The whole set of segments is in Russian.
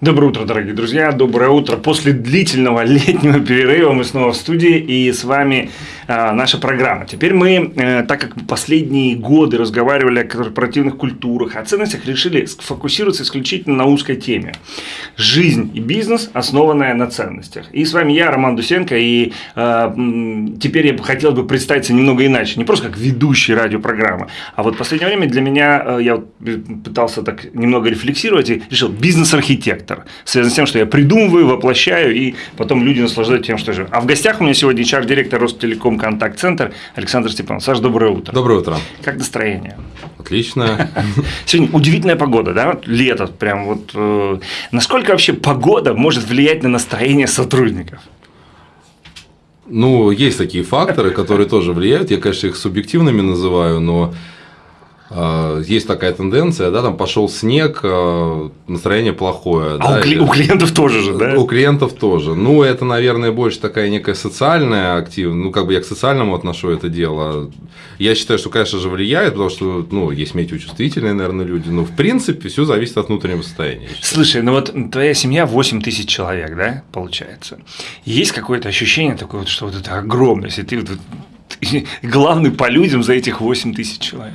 Доброе утро, дорогие друзья, доброе утро. После длительного летнего перерыва мы снова в студии, и с вами наша программа. Теперь мы, э, так как последние годы разговаривали о корпоративных культурах, о ценностях, решили сфокусироваться исключительно на узкой теме. Жизнь и бизнес, основанная на ценностях. И с вами я, Роман Дусенко, и э, теперь я бы хотел бы представиться немного иначе, не просто как ведущий радиопрограммы, а вот в последнее время для меня, э, я вот пытался так немного рефлексировать и решил, бизнес-архитектор связан с тем, что я придумываю, воплощаю, и потом люди наслаждаются тем, что живу. А в гостях у меня сегодня HR-директор Ростелеком Контакт-центр Александр Степанов. Саша, доброе утро. Доброе утро. Как настроение? Отлично. Сегодня удивительная погода, да? Лето прям вот. Э, насколько вообще погода может влиять на настроение сотрудников? Ну, есть такие факторы, которые тоже влияют. Я, конечно, их субъективными называю, но есть такая тенденция, да, там пошел снег, а, настроение плохое. А да, у, кли- у клиентов тоже же, да? У клиентов тоже. Ну, это, наверное, больше такая некая социальная активность. Ну, как бы я к социальному отношу это дело. Я считаю, что, конечно же, влияет, потому что, ну, есть метеочувствительные, наверное, люди. Но, в принципе, все зависит от внутреннего состояния. Слушай, ну вот твоя семья 8 тысяч человек, да, получается. Есть какое-то ощущение такое, что вот это огромное, если ты вот, главный по людям за этих 8 тысяч человек.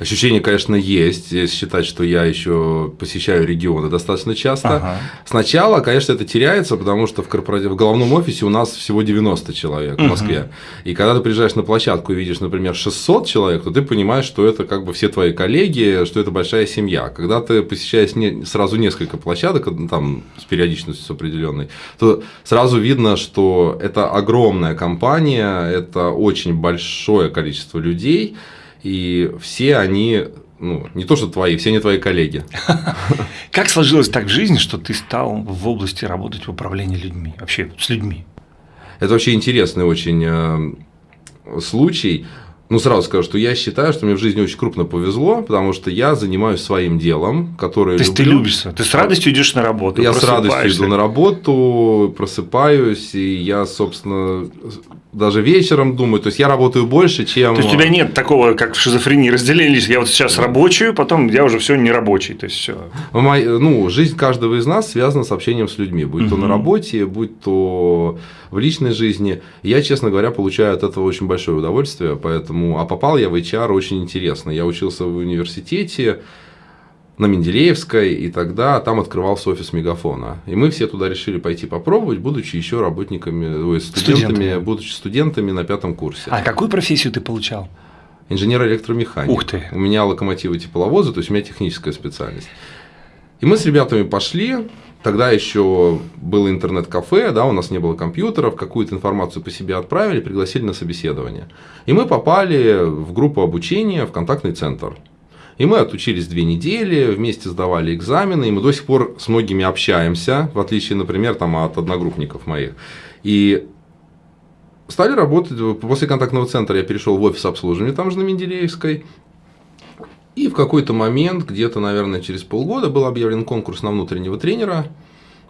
Ощущение, конечно, есть, если считать, что я еще посещаю регионы достаточно часто. Ага. Сначала, конечно, это теряется, потому что в, корпоратив... в головном офисе у нас всего 90 человек в Москве. Угу. И когда ты приезжаешь на площадку и видишь, например, 600 человек, то ты понимаешь, что это как бы все твои коллеги, что это большая семья. Когда ты посещаешь не... сразу несколько площадок, там с периодичностью определенной, то сразу видно, что это огромная компания, это очень большое количество людей и все они ну, не то, что твои, все они твои коллеги. Как сложилось так в жизни, что ты стал в области работать в управлении людьми, вообще с людьми? Это вообще интересный очень э, случай. Ну, сразу скажу, что я считаю, что мне в жизни очень крупно повезло, потому что я занимаюсь своим делом, которое То есть люблю. ты любишься, ты с радостью идешь на работу, Я с радостью иду на работу, просыпаюсь, и я, собственно, даже вечером думаю, то есть я работаю больше, чем... То есть у тебя нет такого, как в шизофрении, разделились, я вот сейчас рабочую, потом я уже все не рабочий, то есть все. Ну, жизнь каждого из нас связана с общением с людьми, будь угу. то на работе, будь то в личной жизни. Я, честно говоря, получаю от этого очень большое удовольствие, поэтому... А попал я в HR очень интересно. Я учился в университете, на Менделеевской, и тогда там открывался офис Мегафона. И мы все туда решили пойти попробовать, будучи еще работниками, ой, студентами, студентами, будучи студентами на пятом курсе. А какую профессию ты получал? Инженер-электромеханик. Ух ты! У меня локомотивы тепловозы, то есть у меня техническая специальность. И мы с ребятами пошли, Тогда еще было интернет-кафе, да, у нас не было компьютеров, какую-то информацию по себе отправили, пригласили на собеседование. И мы попали в группу обучения в контактный центр. И мы отучились две недели, вместе сдавали экзамены, и мы до сих пор с многими общаемся, в отличие, например, там, от одногруппников моих. И стали работать, после контактного центра я перешел в офис обслуживания, там же на Менделеевской, и в какой-то момент, где-то, наверное, через полгода, был объявлен конкурс на внутреннего тренера.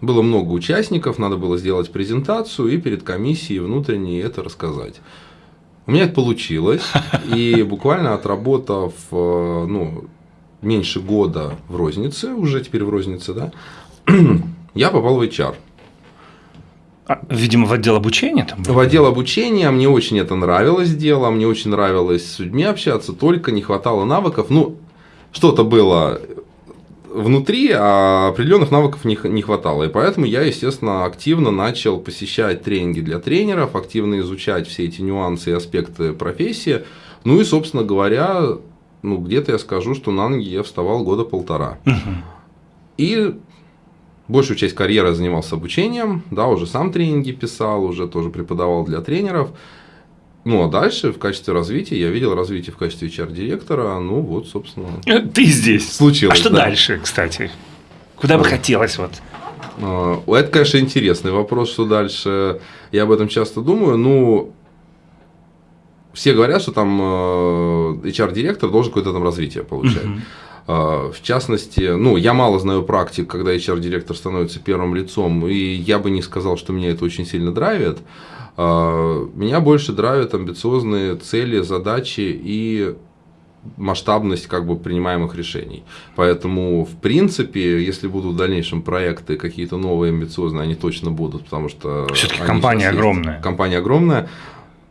Было много участников, надо было сделать презентацию и перед комиссией внутренней это рассказать. У меня это получилось, и буквально отработав э, ну, меньше года в рознице, уже теперь в рознице, да, я попал в HR. А, видимо, в отдел обучения там? В отдел обучения, мне очень это нравилось дело, мне очень нравилось с людьми общаться, только не хватало навыков. Ну, что-то было внутри, а определенных навыков не, не хватало. И поэтому я, естественно, активно начал посещать тренинги для тренеров, активно изучать все эти нюансы и аспекты профессии. Ну и, собственно говоря, ну, где-то я скажу, что на ноги я вставал года полтора. И большую часть карьеры занимался обучением, да, уже сам тренинги писал, уже тоже преподавал для тренеров. Ну, а дальше в качестве развития, я видел развитие в качестве HR-директора, ну вот, собственно. Ты здесь. Случилось. А что да. дальше, кстати? Куда бы хотелось вот? А, это, конечно, интересный вопрос, что дальше. Я об этом часто думаю. Ну, все говорят, что там э, HR-директор должен какое-то там развитие получать. Uh-huh. В частности, ну, я мало знаю практик, когда HR-директор становится первым лицом, и я бы не сказал, что меня это очень сильно драйвит. А, меня больше драйвят амбициозные цели, задачи и масштабность как бы принимаемых решений. Поэтому, в принципе, если будут в дальнейшем проекты какие-то новые, амбициозные, они точно будут, потому что... Все-таки компания огромная. Компания огромная.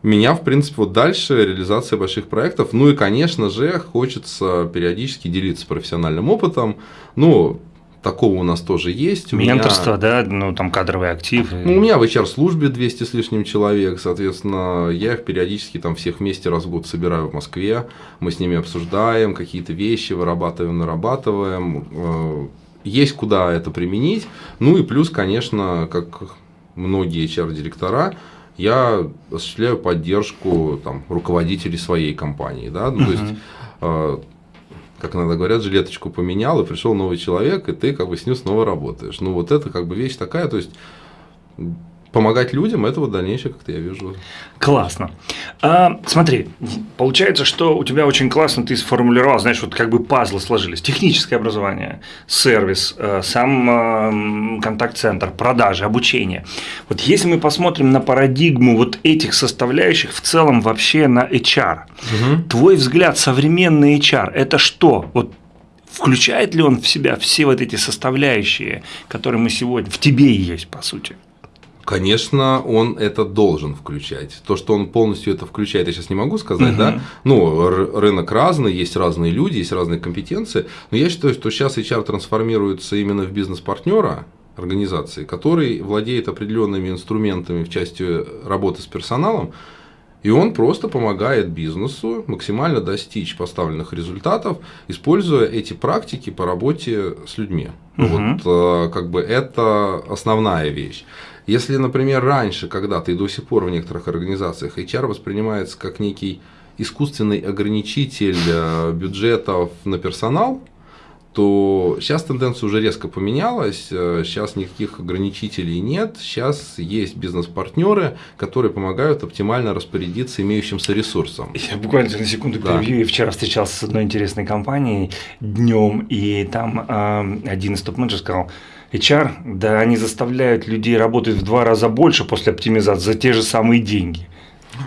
Меня, в принципе, вот дальше реализация больших проектов. Ну и, конечно же, хочется периодически делиться профессиональным опытом. Ну, такого у нас тоже есть. У Менторство, меня... да, ну там кадровый актив. Ну, у меня в HR-службе 200 с лишним человек, соответственно, я их периодически там всех вместе раз в год собираю в Москве, мы с ними обсуждаем какие-то вещи, вырабатываем, нарабатываем. Э, есть куда это применить. Ну и плюс, конечно, как многие HR-директора, я осуществляю поддержку там, руководителей своей компании. Да? Ну. То есть э, как иногда говорят, жилеточку поменял, и пришел новый человек, и ты как бы с ним снова работаешь. Ну, вот это как бы вещь такая, то есть помогать людям, это вот дальнейшее, как-то я вижу. Классно. А, смотри, получается, что у тебя очень классно ты сформулировал, знаешь, вот как бы пазлы сложились. Техническое образование, сервис, э, сам э, контакт-центр, продажи, обучение. Вот если мы посмотрим на парадигму вот этих составляющих в целом вообще на HR, угу. твой взгляд, современный HR, это что? Вот включает ли он в себя все вот эти составляющие, которые мы сегодня, в тебе есть, по сути? Конечно, он это должен включать. То, что он полностью это включает, я сейчас не могу сказать, угу. да. Ну, рынок разный, есть разные люди, есть разные компетенции. Но я считаю, что сейчас HR трансформируется именно в бизнес-партнера организации, который владеет определенными инструментами в части работы с персоналом, и он просто помогает бизнесу максимально достичь поставленных результатов, используя эти практики по работе с людьми. Угу. Вот э, как бы это основная вещь. Если, например, раньше, когда-то и до сих пор в некоторых организациях HR воспринимается как некий искусственный ограничитель э, бюджетов на персонал, то сейчас тенденция уже резко поменялась, сейчас э, никаких ограничителей нет, сейчас есть бизнес-партнеры, которые помогают оптимально распорядиться имеющимся ресурсом. Я буквально на секунду да. перебью, я вчера встречался с одной интересной компанией днем, и там э, один из топ-менеджеров сказал, HR, да они заставляют людей работать в два раза больше после оптимизации за те же самые деньги.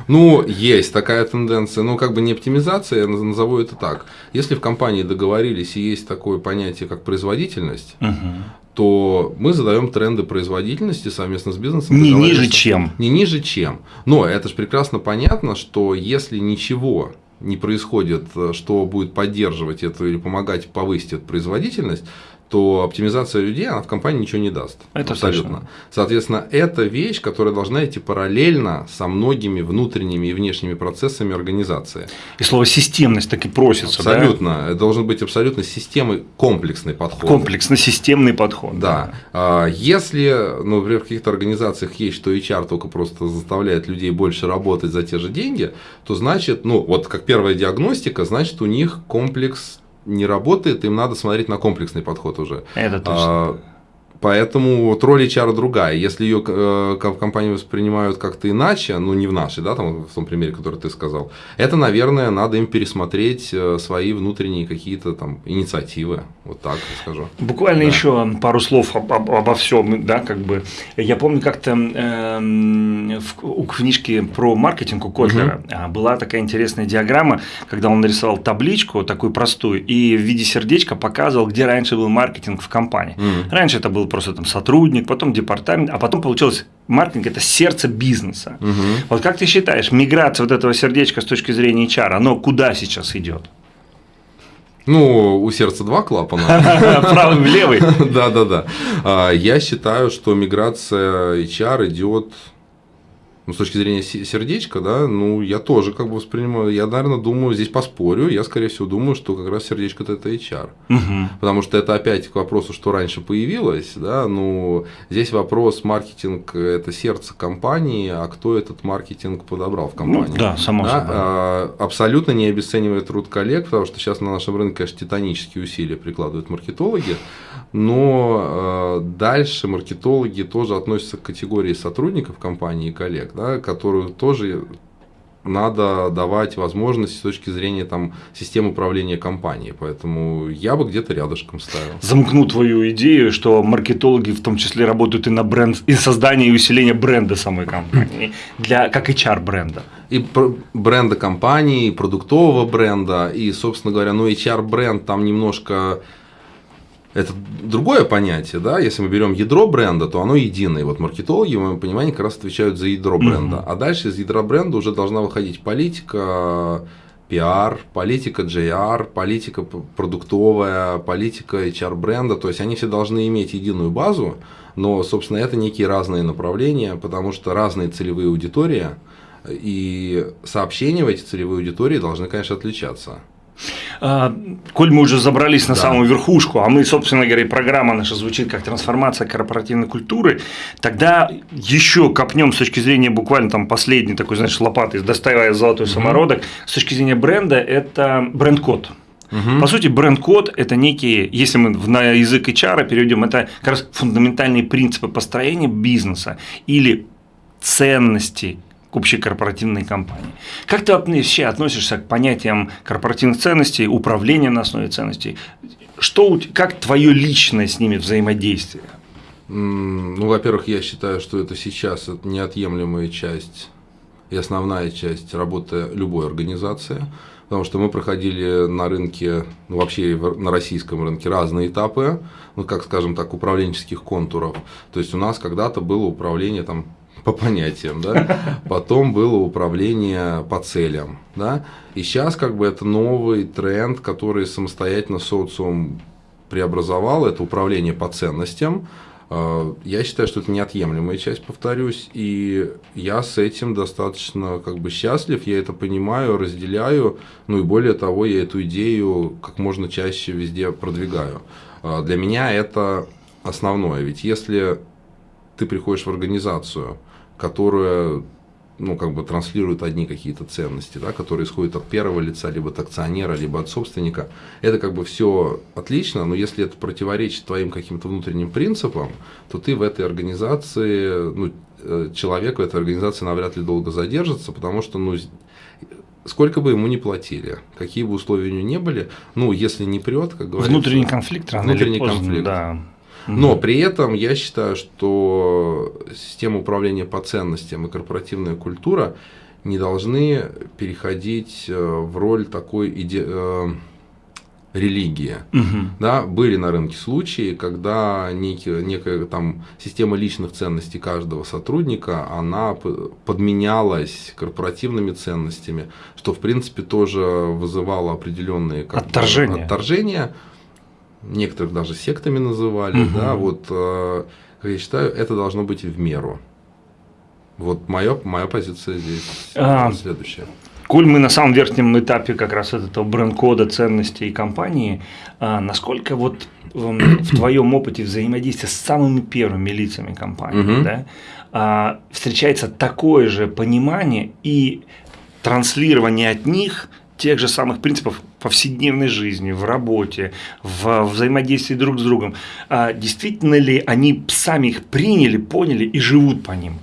Ну, есть такая тенденция, но как бы не оптимизация, я назову это так. Если в компании договорились и есть такое понятие, как производительность, угу. то мы задаем тренды производительности совместно с бизнесом. Не ниже чем. Не ниже чем. Но это же прекрасно понятно, что если ничего не происходит, что будет поддерживать эту или помогать повысить эту производительность, то оптимизация людей, она в компании ничего не даст. Это абсолютно. Точно. Соответственно, это вещь, которая должна идти параллельно со многими внутренними и внешними процессами организации. И слово системность так и просится. Абсолютно. Да? Должен быть абсолютно системой комплексный подход. Комплексно-системный подход. Да. да. Если, ну, например, в каких-то организациях есть, что HR только просто заставляет людей больше работать за те же деньги, то значит, ну, вот как первая диагностика, значит, у них комплекс не работает, им надо смотреть на комплексный подход уже. Это точно. А, Поэтому вот роль HR другая. Если ее э, в компании воспринимают как-то иначе, ну не в нашей, да, там в том примере, который ты сказал, это, наверное, надо им пересмотреть э, свои внутренние какие-то там инициативы. Вот так скажу. Буквально да. еще пару слов об, об, обо всем, да, как бы. Я помню как-то э, в, у книжки про маркетинг у Котлера угу. была такая интересная диаграмма, когда он нарисовал табличку такую простую и в виде сердечка показывал, где раньше был маркетинг в компании. Угу. Раньше это был просто там сотрудник, потом департамент, а потом получилось маркетинг – это сердце бизнеса. Угу. Вот как ты считаешь, миграция вот этого сердечка с точки зрения HR, оно куда сейчас идет? Ну, у сердца два клапана. Правый левый. Да, да, да. Я считаю, что миграция HR идет ну, с точки зрения сердечка, да, ну, я тоже как бы воспринимаю, я, наверное, думаю, здесь поспорю, я, скорее всего, думаю, что как раз сердечко это HR. Угу. Потому что это опять к вопросу, что раньше появилось, да, ну, здесь вопрос маркетинг – это сердце компании, а кто этот маркетинг подобрал в компании? Ну, да, само да? собой. А, абсолютно не обесценивает труд коллег, потому что сейчас на нашем рынке, конечно, титанические усилия прикладывают маркетологи, но э, дальше маркетологи тоже относятся к категории сотрудников компании и коллег, да, которую тоже надо давать возможности с точки зрения там, системы управления компанией. Поэтому я бы где-то рядышком ставил. Замкну твою идею, что маркетологи в том числе работают и на бренд, и создание и усиление бренда самой компании, для, как HR бренда. и бренда компании, и продуктового бренда, и, собственно говоря, ну, HR-бренд там немножко это другое понятие, да, если мы берем ядро бренда, то оно единое. Вот маркетологи, в моем понимании, как раз отвечают за ядро бренда. Mm-hmm. А дальше из ядра бренда уже должна выходить политика, пиар, политика JR, политика продуктовая, политика HR бренда. То есть они все должны иметь единую базу, но, собственно, это некие разные направления, потому что разные целевые аудитории, и сообщения в эти целевые аудитории должны, конечно, отличаться. А, коль мы уже забрались на да. самую верхушку, а мы, собственно говоря, программа наша звучит как трансформация корпоративной культуры, тогда еще копнем с точки зрения буквально там последней такой, знаешь, лопаты, достаивая золотой угу. самородок, с точки зрения бренда, это бренд-код. Угу. По сути, бренд-код – это некие, если мы на язык HR переведем, это как раз фундаментальные принципы построения бизнеса или ценности, к общей корпоративной компании. Как ты вообще относишься к понятиям корпоративных ценностей, управления на основе ценностей? Что, как твое личное с ними взаимодействие? Ну, во-первых, я считаю, что это сейчас неотъемлемая часть и основная часть работы любой организации, потому что мы проходили на рынке, ну, вообще на российском рынке разные этапы, ну, как, скажем так, управленческих контуров. То есть у нас когда-то было управление там по понятиям, да, потом было управление по целям, да, и сейчас как бы это новый тренд, который самостоятельно социум преобразовал, это управление по ценностям, а, я считаю, что это неотъемлемая часть, повторюсь, и я с этим достаточно как бы счастлив, я это понимаю, разделяю, ну и более того, я эту идею как можно чаще везде продвигаю. А, для меня это основное, ведь если ты приходишь в организацию, которая ну, как бы транслирует одни какие-то ценности, да, которые исходят от первого лица, либо от акционера, либо от собственника. Это как бы все отлично, но если это противоречит твоим каким-то внутренним принципам, то ты в этой организации, ну, э, человек в этой организации навряд ли долго задержится, потому что, ну, сколько бы ему ни платили, какие бы условия у него не были, ну, если не прет, как говорится... Внутренний конфликт рано Внутренний поздно, конфликт. Да. Но при этом я считаю, что система управления по ценностям и корпоративная культура не должны переходить э, в роль такой иде... Э, религии. Угу. Да, были на рынке случаи, когда некие, некая там система личных ценностей каждого сотрудника, она подменялась корпоративными ценностями, что в принципе тоже вызывало определенные как отторжения. Бы, отторжения некоторых даже сектами называли, угу. да, вот, э, я считаю, это должно быть в меру. Вот моя, моя позиция здесь а, следующая. Коль мы на самом верхнем этапе как раз этого бренд-кода ценностей компании, а насколько вот в твоем опыте взаимодействия с самыми первыми лицами компании угу. да, а, встречается такое же понимание и транслирование от них тех же самых принципов повседневной жизни, в работе, в взаимодействии друг с другом. А действительно ли они сами их приняли, поняли и живут по ним?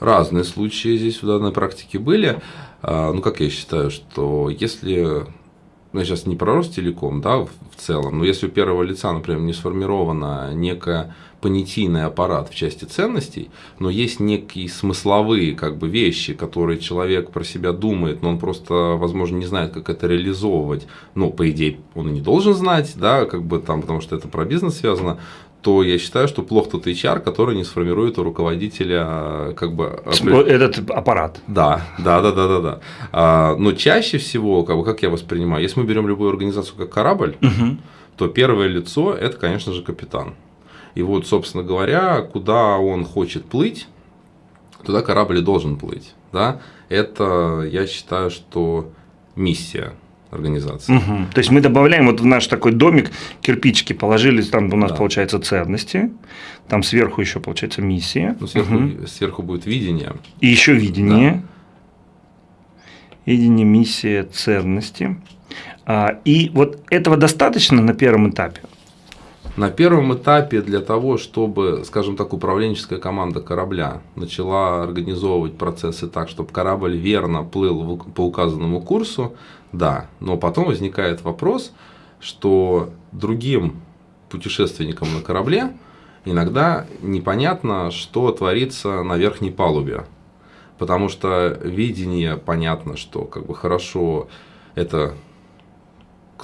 Разные случаи здесь в данной практике были. А, ну, как я считаю, что если ну, я сейчас не про Ростелеком, да, в целом, но если у первого лица, например, не сформирована некая понятийный аппарат в части ценностей, но есть некие смысловые как бы, вещи, которые человек про себя думает, но он просто, возможно, не знает, как это реализовывать. Ну, по идее, он и не должен знать, да, как бы там, потому что это про бизнес связано, то я считаю, что плохо тот HR, который не сформирует у руководителя как бы этот аппарат. Да, да, да, да, да, да. А, но чаще всего, как бы, как я воспринимаю, если мы берем любую организацию как корабль, угу. то первое лицо это, конечно же, капитан. И вот, собственно говоря, куда он хочет плыть, туда корабль и должен плыть. Да? Это, я считаю, что миссия организации. Угу. То есть мы добавляем вот в наш такой домик кирпичики, положили, там у нас да. получается ценности, там сверху еще получается миссия. Ну, сверху, угу. сверху будет видение. И еще видение. Да. Видение, миссия, ценности. А, и вот этого достаточно на первом этапе? На первом этапе для того, чтобы, скажем так, управленческая команда корабля начала организовывать процессы так, чтобы корабль верно плыл по указанному курсу, да. Но потом возникает вопрос, что другим путешественникам на корабле иногда непонятно, что творится на верхней палубе. потому что видение, понятно, что как бы хорошо это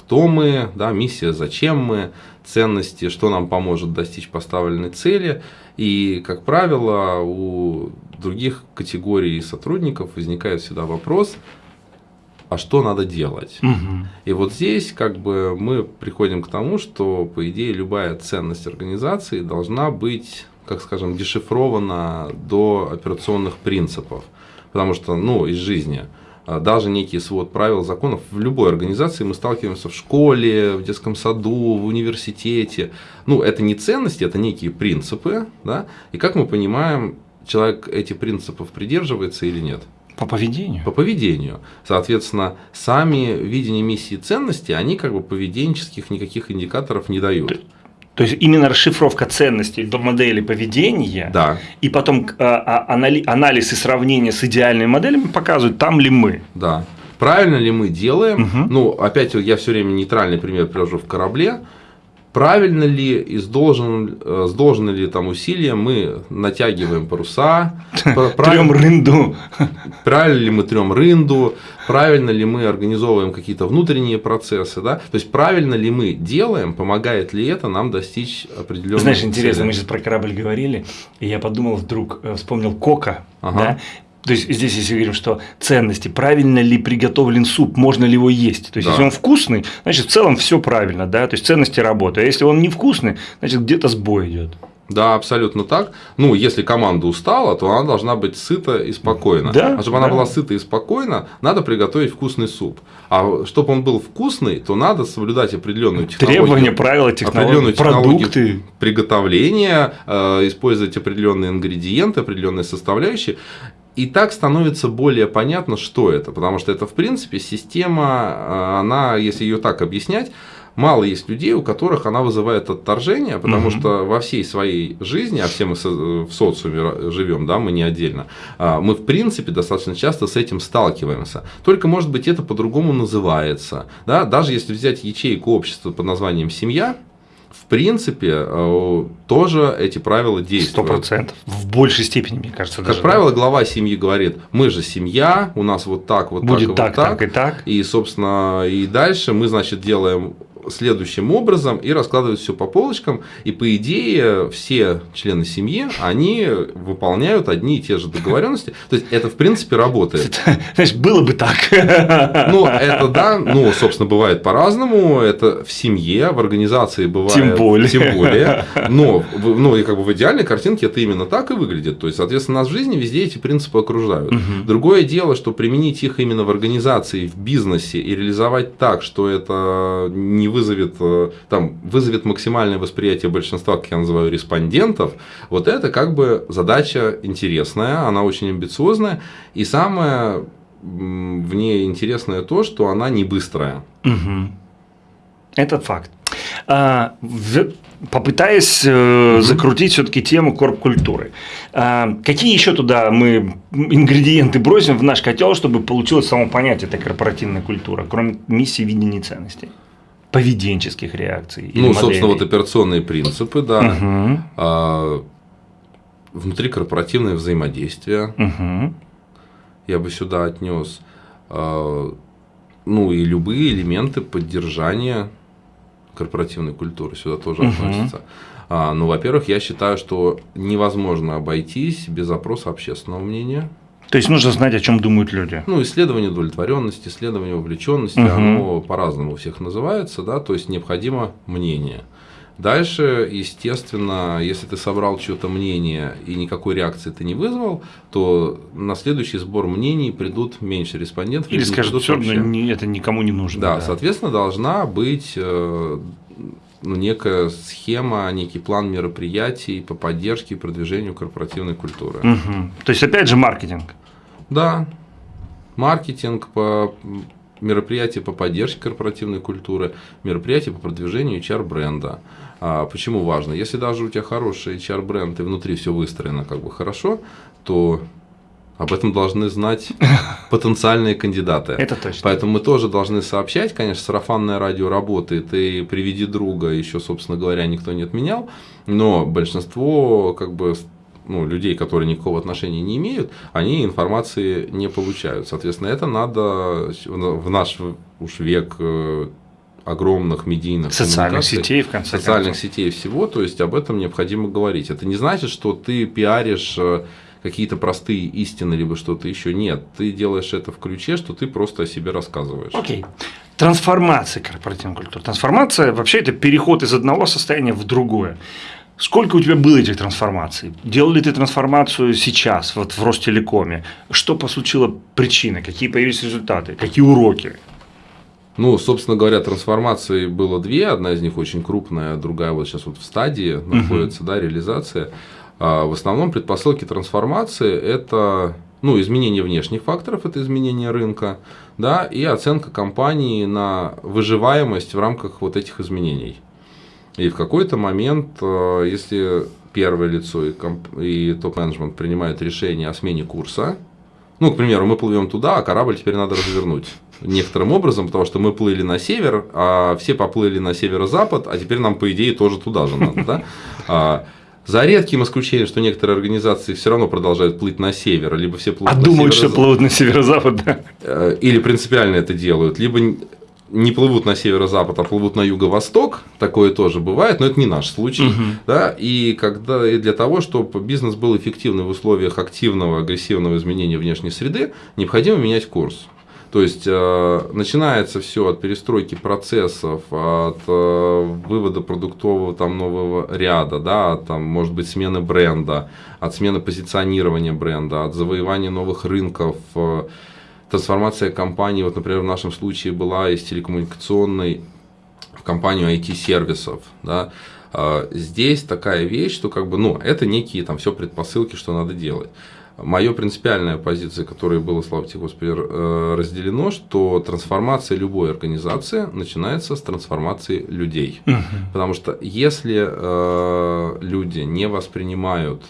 кто мы, да, миссия, зачем мы, ценности, что нам поможет достичь поставленной цели. И, как правило, у других категорий сотрудников возникает всегда вопрос, а что надо делать? Мгм. И вот здесь как бы мы приходим к тому, что, по идее, любая ценность организации должна быть, как скажем, дешифрована до операционных принципов. Потому что, ну, из жизни, даже некий свод правил, законов в любой организации мы сталкиваемся в школе, в детском саду, в университете. Ну, это не ценности, это некие принципы, да, и как мы понимаем, человек этих принципов придерживается или нет? По поведению. по поведению. Соответственно, сами видения миссии и ценности, они как бы поведенческих никаких индикаторов не дают. То есть именно расшифровка ценностей до модели поведения, Да, и потом а, а, анали- анализ и сравнение с идеальными моделями показывают, там ли мы. да. Правильно ли мы делаем? Мгм. Ну, опять я все время нейтральный пример привожу в корабле. Правильно ли и с, должен, э, с должным ли там усилием мы натягиваем паруса? Трем правильно- рынду. правильно ли мы трем рынду, правильно ли мы организовываем какие-то внутренние процессы, да? То есть правильно ли мы делаем, помогает ли это нам достичь определенного Знаешь, интересно, мы сейчас про корабль говорили, и я подумал вдруг, э, вспомнил Кока, Ага. да? То есть здесь, если говорим, что ценности, правильно ли приготовлен суп, можно ли его есть. То есть, Да. если он вкусный, значит, в целом все правильно, да, то есть ценности работают. А если он невкусный, значит, где-то сбой идет. Да, абсолютно так. Ну, если команда устала, то она должна быть сыта и спокойна. Да, а чтобы она да. была сыта и спокойна, надо приготовить вкусный суп. А чтобы он был вкусный, то надо соблюдать определенную технологию. Требования, правила, технологии, определенную технологию продукты. приготовления, э, использовать определенные ингредиенты, определенные составляющие. И так становится более понятно, что это. Потому что это, в принципе, система, э, она, если ее так объяснять, мало есть людей, у которых она вызывает отторжение, потому Мгм. что во всей своей жизни, а все мы в социуме живем, да, мы не отдельно, а, мы, в принципе, достаточно часто с этим сталкиваемся. Только, может быть, это по-другому называется. Да? Даже если взять ячейку общества под названием «семья», в принципе, э, тоже эти правила Сто действуют. процентов. В большей степени, мне кажется. Как даже, правило, глава семьи говорит, мы же семья, у нас вот так, вот да. будет так, и так, вот так и так. И, собственно, и дальше мы, значит, делаем следующим образом и раскладывают все по полочкам. И, по идее, все члены семьи, они выполняют одни и те же договоренности. То есть, это, в принципе, работает. Знаешь, было бы так. Ну, это да, ну, собственно, бывает по-разному. Это в семье, в организации бывает. Тем более. Тем более. Но, ну, и как бы в идеальной картинке это именно так и выглядит. То есть, соответственно, нас в жизни везде эти принципы окружают. Мгм. Другое дело, что применить их именно в организации, в бизнесе и реализовать так, что это не вызовет, э, там, вызовет максимальное восприятие большинства, как я называю, респондентов, вот это как бы задача интересная, она очень амбициозная. И самое в ней интересное то, что она не быстрая. Мгм. Это факт. А, в- Попытаясь э, закрутить все-таки тему корп-культуры, а, какие еще туда мы ингредиенты бросим в наш котел, чтобы получилось само понятие этой корпоративной культуры, кроме миссии, видения ценностей? Поведенческих реакций. или ну, собственно, вот моделей? операционные принципы, да. Мгм. А, внутрикорпоративное взаимодействие, Мгм. я бы сюда отнес, а, ну и любые элементы поддержания корпоративной культуры сюда тоже Мгм. относятся. А, ну, во-первых, я считаю, что невозможно обойтись без опроса общественного мнения. То есть нужно знать, о чем думают люди. Ну, исследование удовлетворенности, исследование вовлеченности, Мгм. оно по-разному у всех называется, да, то есть необходимо мнение. Дальше, естественно, если ты собрал чье-то мнение и никакой реакции ты не вызвал, то на следующий сбор мнений придут меньше респондентов. Или скажут, все вообще. равно это никому не нужно. Да, соответственно, должна быть э, ну, некая схема, некий план мероприятий по поддержке и продвижению корпоративной культуры. Мгм. То есть, опять же, маркетинг. Да, маркетинг по мероприятия по поддержке корпоративной культуры, мероприятия по продвижению HR-бренда. А почему важно? Если даже у тебя хороший HR-бренд и внутри все выстроено как бы хорошо, то об этом должны знать потенциальные кандидаты. Это точно. Поэтому мы тоже должны сообщать, конечно, сарафанное радио работает, и приведи друга еще, собственно говоря, никто не отменял, но большинство как бы ну, людей, которые никакого отношения не имеют, они информации не получают. Соответственно, это надо в наш уж век э, огромных медийных социальных сетей, в конце социальных концов. сетей всего, то есть об этом необходимо говорить. Это не значит, что ты пиаришь э, какие-то простые истины, либо что-то еще. Нет, ты делаешь это в ключе, что ты просто о себе рассказываешь. Окей. Okay. Трансформация корпоративной культуры. Трансформация вообще это переход из одного состояния в другое. Сколько у тебя было этих трансформаций? Делал ли ты трансформацию сейчас, вот в Ростелекоме? Что послучило причины? Какие появились результаты? Какие уроки? Ну, собственно говоря, трансформаций было две. Одна из них очень крупная, другая вот сейчас вот в стадии находится, uh-huh. да, реализация. А в основном предпосылки трансформации – это ну, изменение внешних факторов, это изменение рынка, да, и оценка компании на выживаемость в рамках вот этих изменений. И в какой-то момент, э, если первое лицо и, и топ-менеджмент принимают решение о смене курса, ну, к примеру, мы плывем туда, а корабль теперь надо развернуть некоторым образом, потому что мы плыли на север, а все поплыли на северо-запад, а теперь нам, по идее, тоже туда же надо, да? За редким исключением, что некоторые организации все равно продолжают плыть на север, либо все плывут а на думают, что плывут на северо-запад, да? Э, или принципиально это делают, либо не плывут на северо-запад, а плывут на юго-восток, такое тоже бывает, но это не наш случай. Угу. Да? И, когда, и для того, чтобы бизнес был эффективный в условиях активного, агрессивного изменения внешней среды, необходимо менять курс. То есть э, начинается все от перестройки процессов, от э, вывода продуктового там нового ряда, да, там может быть смены бренда, от смены позиционирования бренда, от завоевания новых рынков. Э, трансформация компании, вот, например, в нашем случае была из телекоммуникационной в компанию IT-сервисов, да, здесь такая вещь, что как бы, ну, это некие там все предпосылки, что надо делать. Моя принципиальная позиция, которая была, слава тебе Господи, э, разделено, что трансформация любой организации начинается с трансформации людей. Угу. Потому что если э, люди не воспринимают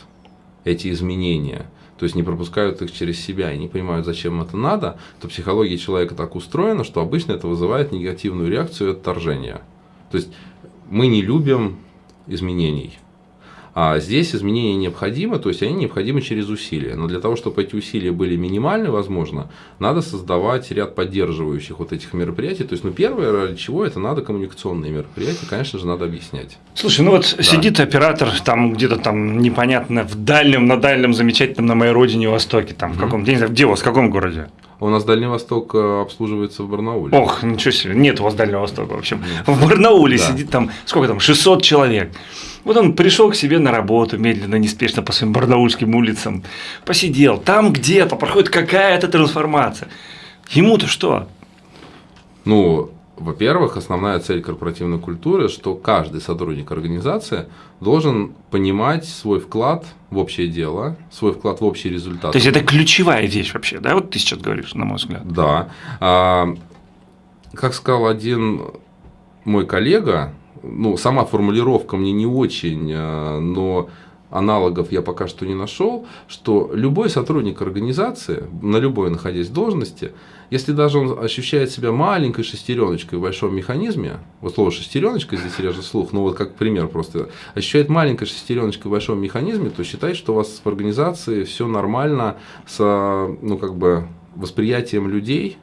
эти изменения, то есть не пропускают их через себя и не понимают, зачем это надо, то психология человека так устроена, что обычно это вызывает негативную реакцию и отторжение. То есть мы не любим изменений. А здесь изменения необходимы, то есть они необходимы через усилия. Но для того, чтобы эти усилия были минимальны, возможно, надо создавать ряд поддерживающих вот этих мероприятий. То есть, ну, первое, ради чего это надо коммуникационные мероприятия, конечно же, надо объяснять. Слушай, ну вот да. сидит оператор там где-то там непонятно в дальнем, на дальнем замечательном на моей родине Востоке, там в каком, mm-hmm. где у вас, в каком городе? А у нас Дальний Восток э, обслуживается в Барнауле. Ох, ничего себе, нет у вас Дальнего Востока вообще. Нет. В Барнауле да. сидит там, сколько там, 600 человек. Вот он пришел к себе на работу медленно, неспешно по своим барнаульским улицам, посидел, там где-то проходит какая-то трансформация. Ему-то что? Ну, во-первых, основная цель корпоративной культуры, что каждый сотрудник организации должен понимать свой вклад в общее дело, свой вклад в общий результат. То есть это ключевая вещь вообще, да? Вот ты сейчас говоришь, на мой взгляд. Да. А, как сказал один мой коллега, ну, сама формулировка мне не очень, а, но аналогов я пока что не нашел, что любой сотрудник организации, на любой находясь должности, если даже он ощущает себя маленькой шестереночкой в большом механизме, вот слово шестереночка здесь режет слух, но вот как пример просто, ощущает маленькой шестереночкой в большом механизме, то считает, что у вас в организации все нормально с, ну, как бы, восприятием людей,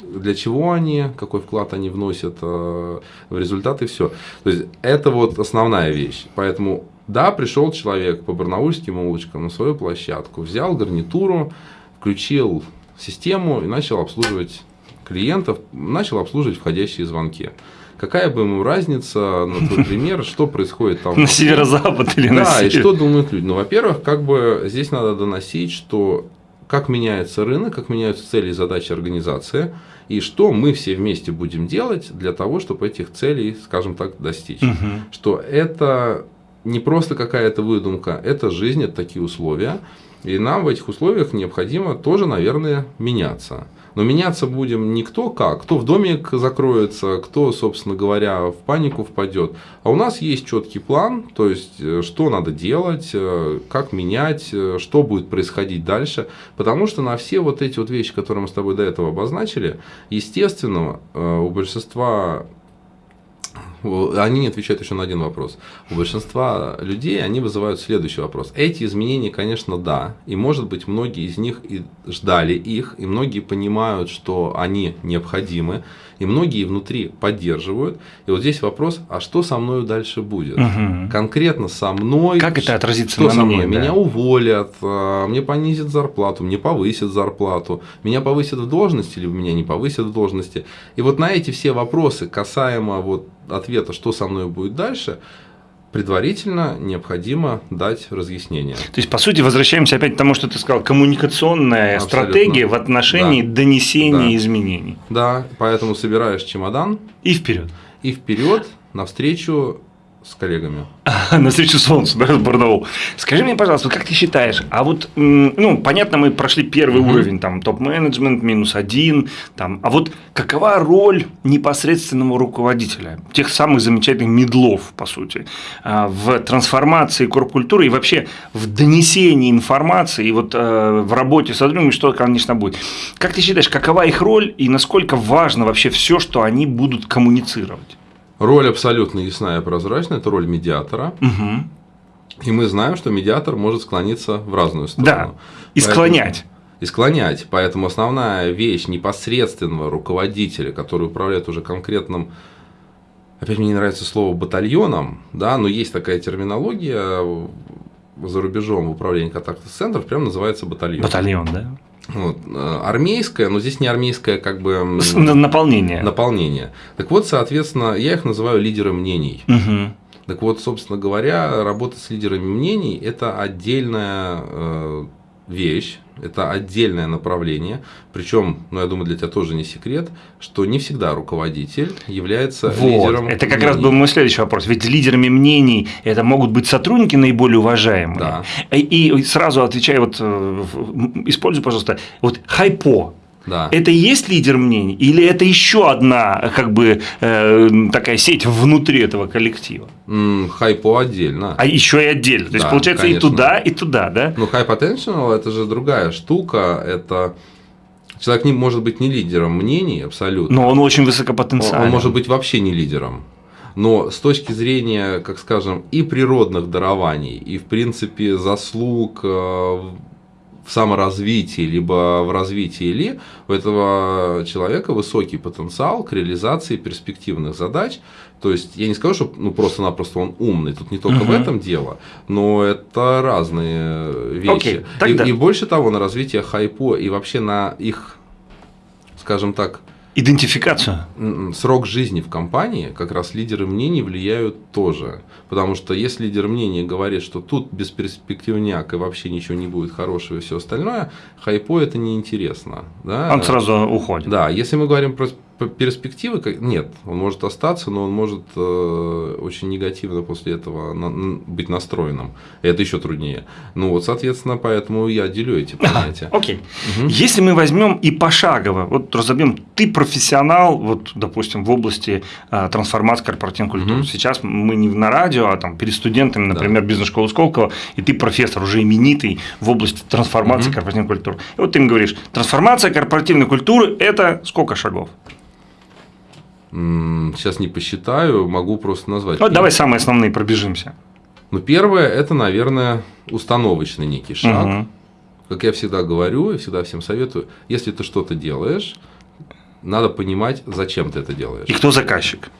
для чего они, какой вклад они вносят э, в результат и все. То есть это вот основная вещь. Поэтому да, пришел человек по барнаульским улочкам на свою площадку, взял гарнитуру, включил систему и начал обслуживать клиентов, начал обслуживать входящие звонки. Какая бы ему разница, на твой пример, что происходит там? На северо-запад или на север? Да, и что думают люди? Ну, во-первых, как бы здесь надо доносить, что как меняется рынок, как меняются цели и задачи организации, и что мы все вместе будем делать для того, чтобы этих целей, скажем так, достичь. Угу. Что это не просто какая-то выдумка, это жизнь, это такие условия. И нам в этих условиях необходимо тоже, наверное, меняться. Но меняться будем не кто как, кто в домик закроется, кто, собственно говоря, в панику впадет. А у нас есть четкий план, то есть, э, что надо делать, э, как менять, э, что будет происходить дальше. Потому что на все вот эти вот вещи, которые мы с тобой до этого обозначили, естественно, у большинства Они не отвечают еще на один вопрос. У большинства людей они вызывают следующий вопрос. Эти изменения, конечно, да. И, может быть, многие из них и ждали их, и многие понимают, что они необходимы, и многие внутри поддерживают. И вот здесь вопрос, а что со мной дальше будет? Угу. Конкретно со мной. Как это отразится что на со мне? мной? да? Меня уволят, а, мне понизят зарплату, мне повысят зарплату, меня повысят в должности, либо меня не повысят в должности. И вот на эти все вопросы, касаемо вот ответа, что со мной будет дальше, предварительно необходимо дать разъяснение. То есть, по сути, возвращаемся опять к тому, что ты сказал, коммуникационная Абсолютно. стратегия в отношении Да. донесения Да. изменений. Да, поэтому собираешь чемодан И вперед. и вперед навстречу с коллегами. На встречу солнцу, да, с Барнаул. Скажи мне, пожалуйста, как ты считаешь, а вот, ну, понятно, мы прошли первый уровень, там, топ-менеджмент, минус один, там, а вот какова роль непосредственного руководителя, тех самых замечательных медлов, по сути, а, в трансформации корпкультуры и вообще в донесении информации и вот э, в работе с сотрудниками, что, конечно, будет. Как ты считаешь, какова их роль и насколько важно вообще все, что они будут коммуницировать? Роль абсолютно ясная и прозрачная, это роль медиатора. Мгм. И мы знаем, что медиатор может склониться в разную сторону. Да, и Поэтому- склонять. И склонять. Поэтому основная вещь непосредственного руководителя, который управляет уже конкретным, опять мне не нравится слово батальоном, да, но есть такая терминология за рубежом в управлении контактных центров, прям называется батальон. Батальон, да? Вот, э, армейская, но здесь не армейская как бы Наполнение. наполнение. Так вот, соответственно, я их называю лидеры мнений. Мгм. Так вот, собственно говоря, работа с лидерами мнений – это отдельная э, вещь, это отдельное направление. Причем, ну, я думаю, для тебя тоже не секрет, что не всегда руководитель является Вот. лидером Это как мнений. раз был мой следующий вопрос. Ведь лидерами мнений это могут быть сотрудники наиболее уважаемые. Да. И, и сразу отвечаю, вот, э, используй, пожалуйста, вот хайпо. Да. Это и есть лидер мнений? Или это еще одна как бы э, такая сеть внутри этого коллектива? М, Хайпо отдельно. А еще и отдельно. То есть, Да, получается, и конечно. туда, и туда, да? Ну, potential это же другая штука. Это человек не может быть не лидером мнений абсолютно. Но он очень Он, высокопотенциальный. он может быть вообще не лидером. Но с точки зрения, как скажем, и природных дарований, и в принципе заслуг э, в саморазвитии, либо в развитии Ли, у этого человека высокий потенциал к реализации перспективных задач. То есть, я не скажу, что ну, просто-напросто он умный, тут не только в Мгм. этом дело, но это разные вещи. Окей, и, и больше того, на развитие хайпо и вообще на их, скажем так, Идентификацию. М, срок жизни в компании как раз лидеры мнений влияют тоже. Потому что если лидер мнений говорит, что тут бесперспективняк и вообще ничего не будет хорошего и все остальное, хайпо это неинтересно. Да? Он сразу уходит. Да, если мы говорим про перспективы, нет, он может остаться, но он может э, очень негативно после этого на- быть настроенным. Это еще труднее. Ну вот, соответственно, поэтому я делю эти понятия. Окей. Мгм. Если мы возьмем и пошагово, вот разобьем, ты профессионал, вот, допустим, в области а, трансформации корпоративной культуры. Мгм. Сейчас мы не на радио, а там перед студентами, например, бизнес-школы Сколково, и ты профессор уже именитый в области трансформации Мгм. корпоративной культуры. И вот ты им говоришь, трансформация корпоративной культуры – это сколько шагов? Сейчас не посчитаю, могу просто назвать. Вот давай самые основные пробежимся. Ну, первое, это, наверное, установочный некий шаг. Мгм. Как я всегда говорю и всегда всем советую, если ты что-то делаешь, надо понимать, зачем ты это делаешь. И кто заказчик?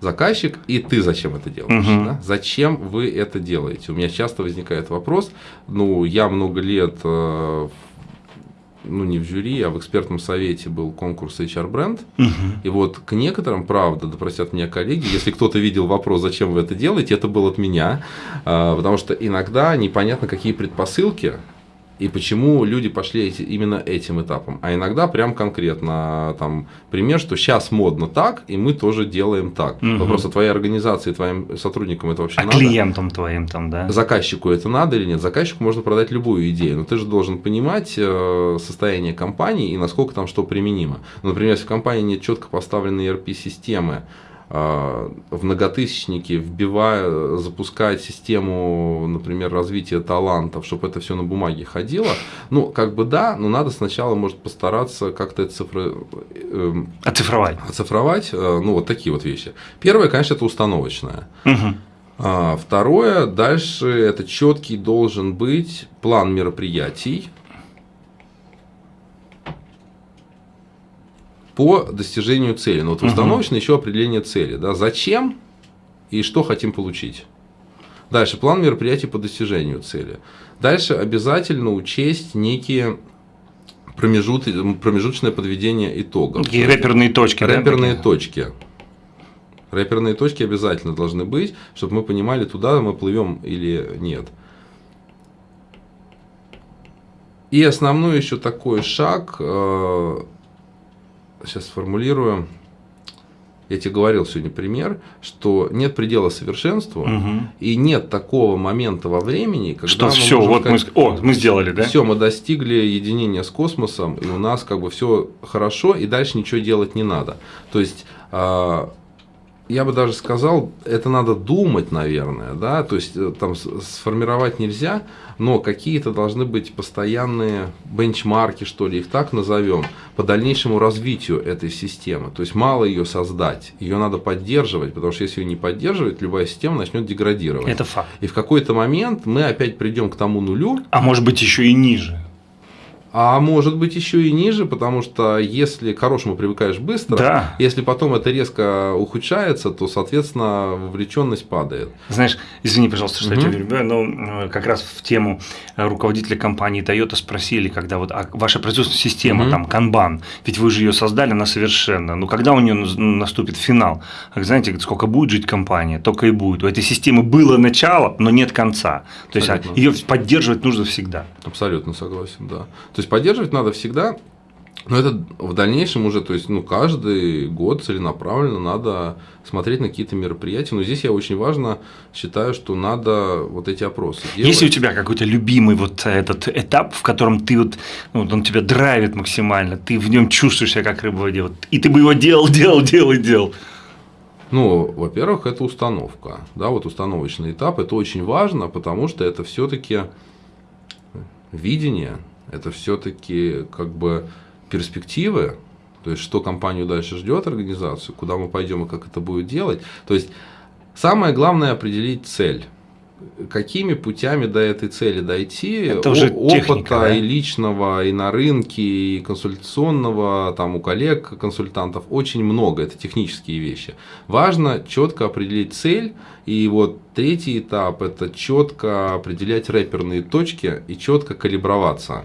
Заказчик и ты зачем это делаешь. Мгм. да? Зачем вы это делаете? У меня часто возникает вопрос, ну, я много лет, э, ну, не в жюри, а в экспертном совете был конкурс HR-бренд, Мгм. и вот к некоторым, правда, да простят меня коллеги, если кто-то видел вопрос, зачем вы это делаете, это был от меня, А, потому что иногда непонятно, какие предпосылки и почему люди пошли эти- именно этим этапом. А иногда прям конкретно там пример, что сейчас модно так, и мы тоже делаем так. Мгм. Вопрос, а твоей организации, твоим сотрудникам это вообще А надо? клиентам твоим там, да? Заказчику это надо или нет? Заказчику можно продать любую идею, но ты же должен понимать э, состояние компании и насколько там что применимо. Например, если в компании нет четко поставленной ERP-системы, в многотысячники, вбивая, запускать систему, например, развития талантов, чтобы это все на бумаге ходило, ну, как бы да, но надо сначала, может, постараться как-то это цифры... Эм, оцифровать. Оцифровать, э, ну, вот такие вот вещи. Первое, конечно, это установочное. Угу. А, второе, дальше это четкий должен быть план мероприятий, по достижению цели. Но вот установочно угу. еще определение цели. Да, зачем и что хотим получить. Дальше план мероприятий по достижению цели. Дальше обязательно учесть некие промежут, промежуточное подведение итогов. Такие рэперные точки. Рэперные да, точки. Рэперные точки обязательно должны быть, чтобы мы понимали, туда мы плывем или нет. И основной еще такой шаг э, сейчас сформулирую. Я тебе говорил сегодня пример, что нет предела совершенству, угу. и нет такого момента во времени, когда что все, вот сказать, мы, о, мы сделали, да? Все, мы достигли единения с космосом, и у нас как бы все хорошо, и дальше ничего делать не надо. То есть а, я бы даже сказал, это надо думать, наверное, да, то есть э, там сформировать нельзя, но какие-то должны быть постоянные бенчмарки, что ли, их так назовем, по дальнейшему развитию этой системы. То есть мало ее создать, ее надо поддерживать, потому что если ее не поддерживать, любая система начнет деградировать. Это факт. И в какой-то момент мы опять придем к тому нулю. А может быть еще и ниже. А может быть еще и ниже, потому что если к хорошему привыкаешь быстро, да. если потом это резко ухудшается, то, соответственно, вовлеченность падает. Знаешь, извини, пожалуйста, что угу. я тебя перебиваю, но э, как раз в тему руководителя компании Toyota спросили, когда вот а ваша производственная система, угу. там, Kanban, ведь вы же ее создали, она совершенно, ну когда у нее наступит финал? Знаете, сколько будет жить компания, только и будет. У этой системы было начало, но нет конца. То есть а ее поддерживать нужно всегда. Абсолютно согласен, да. То есть поддерживать надо всегда, но это в дальнейшем уже, то есть, ну, каждый год целенаправленно надо смотреть на какие-то мероприятия. Но здесь я очень важно считаю, что надо вот эти опросы делать. Есть у тебя какой-то любимый вот этот этап, в котором ты вот, ну, он тебя драйвит максимально, ты в нем чувствуешь себя как рыба в воде, вот, и ты бы его делал, делал, делал и делал. Ну, во-первых, это установка. Да, вот установочный этап. Это очень важно, потому что это все-таки видение, это все-таки как бы перспективы, то есть что компанию дальше ждет организацию, куда мы пойдем и как это будет делать. То есть самое главное определить цель какими путями до этой цели дойти, это уже опыта техника, да? и личного, и на рынке, и консультационного, там у коллег, консультантов очень много, это технические вещи. Важно четко определить цель, и вот третий этап это четко определять рэперные точки и четко калиброваться.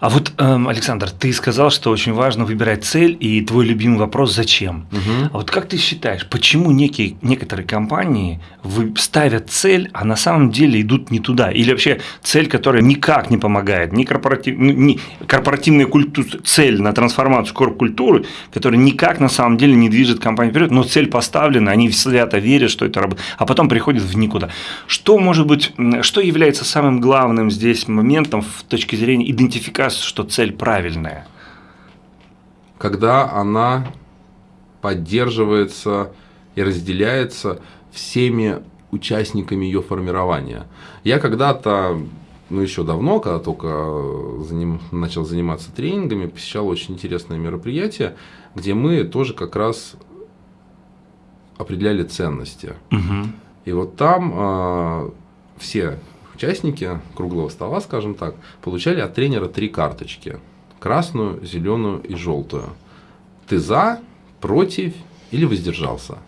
А вот, эм, Александр, ты сказал, что очень важно выбирать цель, и твой любимый вопрос – зачем? Угу. А вот как ты считаешь, почему некие, некоторые компании ставят цель, а на самом деле идут не туда? Или вообще цель, которая никак не помогает, не, корпоратив, ну, не корпоративная культура, цель на трансформацию корп-культуры, которая никак на самом деле не движет компанию вперед, но цель поставлена, они свято верят, что это работает, а потом приходят в никуда. Что может быть, что является самым главным здесь моментом в точке зрения идентификации кажется, что цель правильная? Когда она поддерживается и разделяется всеми участниками ее формирования. Я когда-то, ну еще давно, когда только заним, начал заниматься тренингами, посещал очень интересное мероприятие, где мы тоже как раз определяли ценности. Угу. И вот там э, все участники круглого стола, скажем так, получали от тренера три карточки. Красную, зеленую и желтую. Ты за, против или воздержался.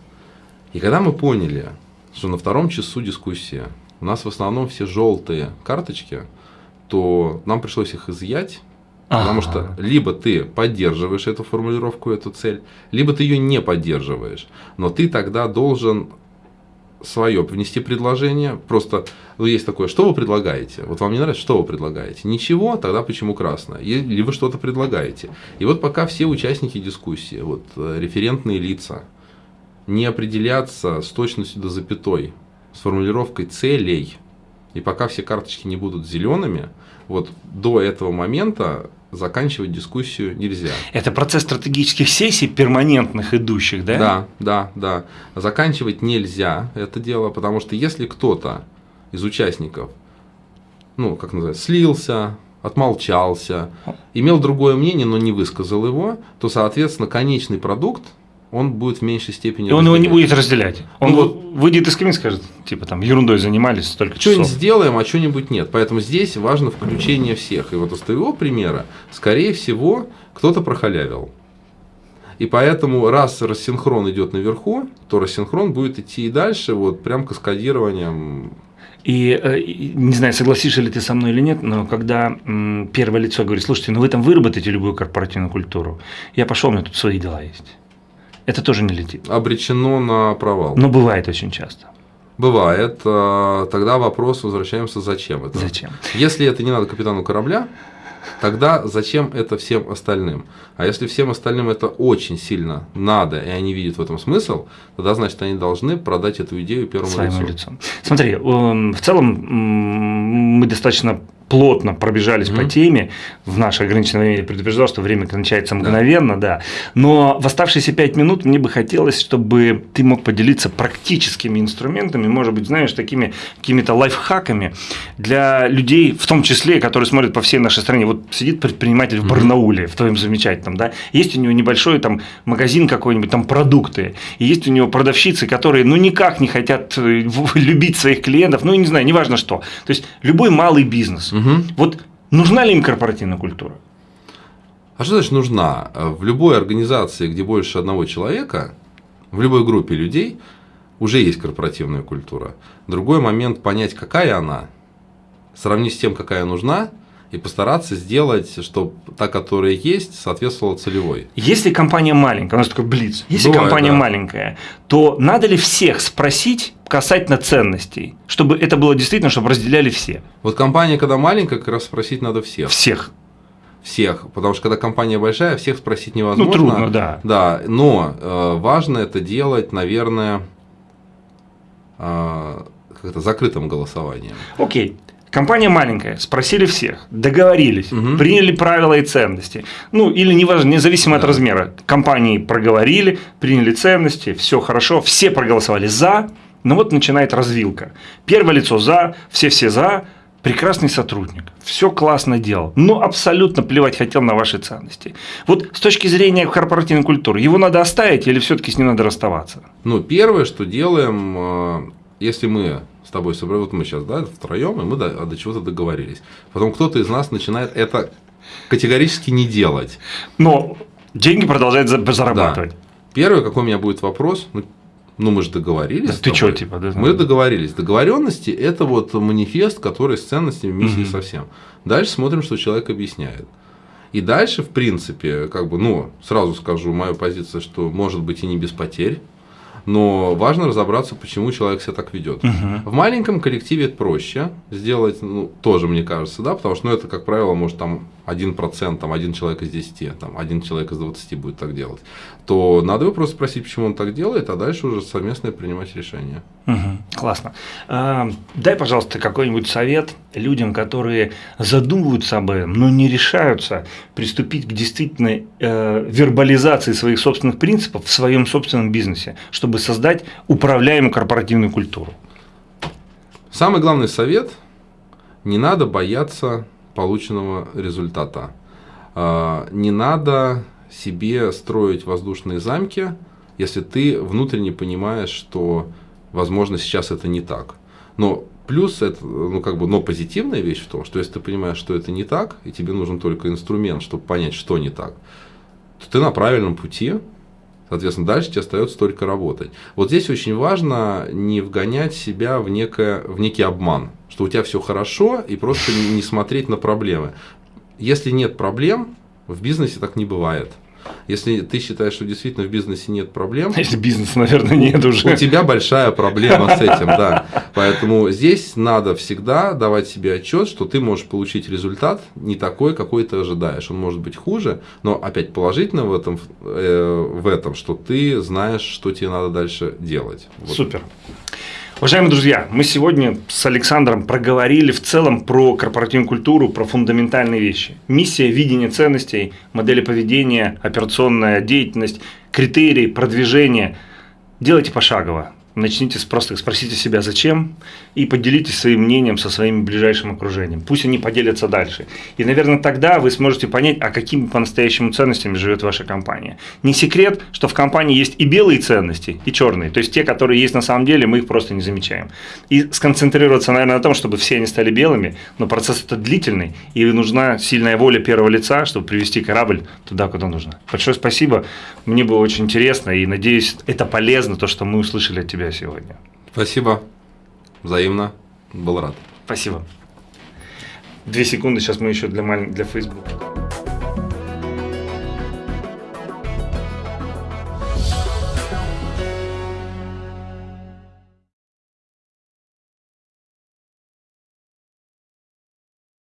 И когда мы поняли, что на втором часу дискуссии у нас в основном все желтые карточки, то нам пришлось их изъять, потому что либо ты поддерживаешь эту формулировку, эту цель, либо ты ее не поддерживаешь. Но ты тогда должен свое внести предложение. Просто ну, есть такое, что вы предлагаете? Вот вам не нравится, что вы предлагаете? Ничего, тогда почему красное? Или вы что-то предлагаете? И вот пока все участники дискуссии, вот э, референтные лица, не определятся с точностью до запятой, с формулировкой целей, и пока все карточки не будут зелеными, вот до этого момента заканчивать дискуссию нельзя. Это процесс стратегических сессий, перманентных идущих, да? Да, да, да. Заканчивать нельзя это дело, потому что если кто-то из участников, ну, как называется, слился, отмолчался, имел другое мнение, но не высказал его, то, соответственно, конечный продукт он будет в меньшей степени. И он его не будет разделять. Он ну, вот, выйдет из кабины и скажет, типа там ерундой занимались столько часов. Что-нибудь сделаем, а что-нибудь нет. Поэтому здесь важно включение всех. И вот из твоего примера, скорее всего, кто-то прохалявил. И поэтому, раз рассинхрон идет наверху, то рассинхрон будет идти и дальше, вот прям каскадированием э, и не знаю, согласишься ли ты со мной или нет, но когда первое лицо говорит, слушайте, ну вы там выработаете любую корпоративную культуру, я пошел, у меня тут свои дела есть это тоже не летит. Обречено на провал. Но бывает очень часто. Бывает. А, тогда вопрос возвращаемся, зачем это? Зачем? Если это не надо капитану корабля, тогда зачем это всем остальным? А если всем остальным это очень сильно надо, и они видят в этом смысл, тогда, значит, они должны продать эту идею первому Своему лицу. лицу. Смотри, эм, в целом мы достаточно плотно пробежались mm-hmm. по теме. В наше ограниченное время я предупреждал, что время кончается мгновенно, да. да. Но в оставшиеся пять минут мне бы хотелось, чтобы ты мог поделиться практическими инструментами, может быть, знаешь, такими какими-то лайфхаками для людей, в том числе, которые смотрят по всей нашей стране. Вот сидит предприниматель в Барнауле, в твоем замечательном, да, есть у него небольшой там магазин какой-нибудь, там продукты, и есть у него продавщицы, которые, ну, никак не хотят э, любить своих клиентов, ну, не знаю, неважно что. То есть, любой малый бизнес – Угу. Вот нужна ли им корпоративная культура? А что значит нужна? В любой организации, где больше одного человека, в любой группе людей уже есть корпоративная культура. Другой момент понять, какая она, сравнить с тем, какая нужна, и постараться сделать, чтобы та, которая есть, соответствовала целевой. Если компания маленькая, у нас такой блиц, если Бывает, компания да. маленькая, то надо ли всех спросить касательно ценностей, чтобы это было действительно, чтобы разделяли все? Вот компания, когда маленькая, как раз спросить надо всех. Всех всех, потому что когда компания большая, всех спросить невозможно. Ну, трудно, да. Да, но э, важно это делать, наверное, э, как-то закрытым голосованием. Окей. Компания маленькая, спросили всех, договорились, угу. приняли правила и ценности. Ну, или неважно, независимо да. от размера. Компании проговорили, приняли ценности, все хорошо, все проголосовали за, но вот начинает развилка. Первое лицо за, все-все за, прекрасный сотрудник, все классно делал, но абсолютно плевать хотел на ваши ценности. Вот с точки зрения корпоративной культуры, его надо оставить или все-таки с ним надо расставаться? Ну, первое, что делаем, э, если мы с тобой собрали, вот мы сейчас, да, втроем, и мы до, до чего-то договорились. Потом кто-то из нас начинает это категорически не делать. Но деньги продолжают зарабатывать. Да. Первый, какой у меня будет вопрос, ну, ну мы же договорились. Да, ты что, типа, да? Мы договорились. Договоренности это вот манифест, который с ценностями миссии угу. совсем. Дальше смотрим, что человек объясняет. И дальше, в принципе, как бы, ну, сразу скажу, моя позиция, что может быть и не без потерь но важно разобраться, почему человек себя так ведет. Угу. В маленьком коллективе это проще сделать, ну, тоже мне кажется, да, потому что, ну, это, как правило, может там 1%, там, один человек из 10, там, один человек из 20 будет так делать, то надо его просто спросить, почему он так делает, а дальше уже совместно принимать решение. Угу, классно. А, дай, пожалуйста, какой-нибудь совет людям, которые задумываются об этом, но не решаются приступить к действительно э, вербализации своих собственных принципов в своем собственном бизнесе, чтобы создать управляемую корпоративную культуру. Самый главный совет – не надо бояться полученного результата. А, не надо себе строить воздушные замки, если ты внутренне понимаешь, что, возможно, сейчас это не так. Но плюс это, ну как бы, но позитивная вещь в том, что если ты понимаешь, что это не так, и тебе нужен только инструмент, чтобы понять, что не так, то ты на правильном пути, Соответственно, дальше тебе остается только работать. Вот здесь очень важно не вгонять себя в, некое, в некий обман, что у тебя все хорошо, и просто не смотреть на проблемы. Если нет проблем, в бизнесе так не бывает. Если ты считаешь, что действительно в бизнесе нет проблем. Если бизнеса, наверное, нет уже. У тебя большая проблема с этим, да. Поэтому здесь надо всегда давать себе отчет, что ты можешь получить результат не такой, какой ты ожидаешь. Он может быть хуже, но опять положительно в этом, э, в этом что ты знаешь, что тебе надо дальше делать. Вот. Супер. Уважаемые друзья, мы сегодня с Александром проговорили в целом про корпоративную культуру, про фундаментальные вещи. Миссия, видение ценностей, модели поведения, операционная деятельность, критерии, продвижение. Делайте пошагово начните просто спросите себя, зачем, и поделитесь своим мнением со своим ближайшим окружением. Пусть они поделятся дальше. И, наверное, тогда вы сможете понять, а какими по-настоящему ценностями живет ваша компания. Не секрет, что в компании есть и белые ценности, и черные. То есть те, которые есть на самом деле, мы их просто не замечаем. И сконцентрироваться, наверное, на том, чтобы все они стали белыми, но процесс это длительный, и нужна сильная воля первого лица, чтобы привести корабль туда, куда нужно. Большое спасибо. Мне было очень интересно, и надеюсь, это полезно, то, что мы услышали от тебя сегодня. Спасибо. Взаимно. Был рад. Спасибо. Две секунды, сейчас мы еще для, маль... для Facebook.